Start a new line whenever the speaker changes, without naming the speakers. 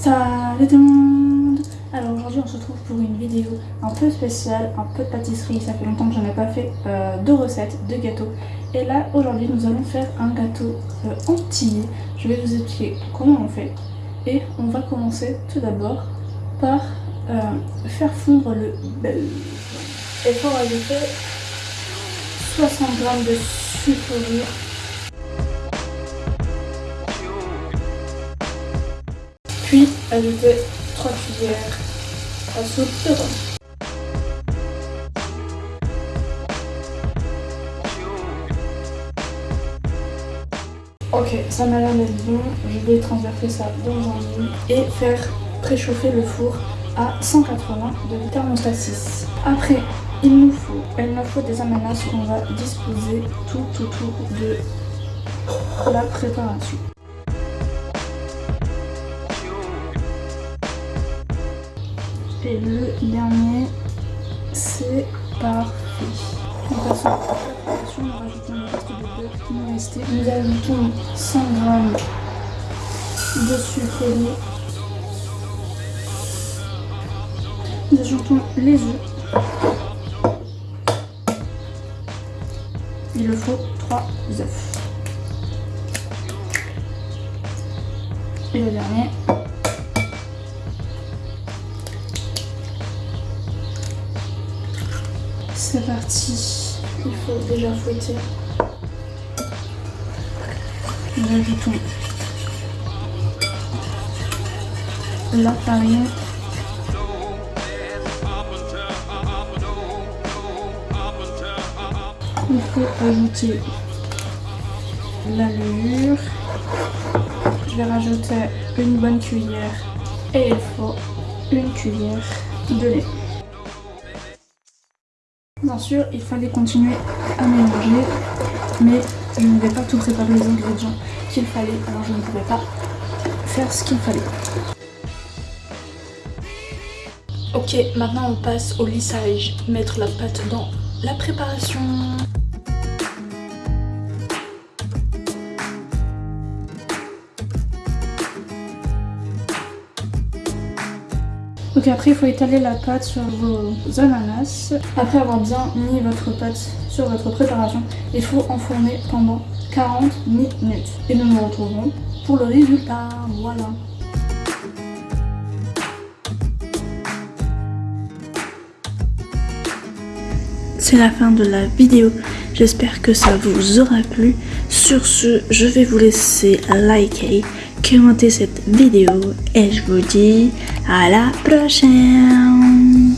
Salut tout le monde Alors aujourd'hui on se retrouve pour une vidéo un peu spéciale, un peu de pâtisserie, ça fait longtemps que j'en ai pas fait euh, de recettes, de gâteaux. Et là aujourd'hui nous allons faire un gâteau euh, entier, je vais vous expliquer comment on fait. Et on va commencer tout d'abord par euh, faire fondre le beurre. Et pour ajouter 60 g de sucre Puis ajoutez 3 cuillères à soupe de rhum. Ok, ça m'a l'air d'être bon. Je vais transverser ça dans un moule et faire préchauffer le four à 180 de thermostat 6. Après, il nous faut, il nous faut des ananas qu'on va disposer tout autour de la préparation. Et le dernier, c'est parfait. On passe à la préparation, nous rajoutons le reste de beurre qui nous restait. Nous ajoutons 100 g de sucre Nous ajoutons les œufs. Il le faut 3 œufs. Et le dernier, C'est parti. Il faut déjà fouetter. Nous ajoutons la farine. Il faut ajouter la levure. Je vais rajouter une bonne cuillère et il faut une cuillère de lait. Bien sûr, il fallait continuer à mélanger, mais je ne vais pas tout préparer les ingrédients qu'il fallait, alors je ne pouvais pas faire ce qu'il fallait. Ok, maintenant on passe au lissage, mettre la pâte dans la préparation. Donc après il faut étaler la pâte sur vos ananas. Après avoir bien mis votre pâte sur votre préparation, il faut enfourner pendant 40 minutes. Et nous nous retrouvons pour le résultat. Voilà. C'est la fin de la vidéo. J'espère que ça vous aura plu. Sur ce, je vais vous laisser liker commenter cette vidéo et je vous dis à la prochaine.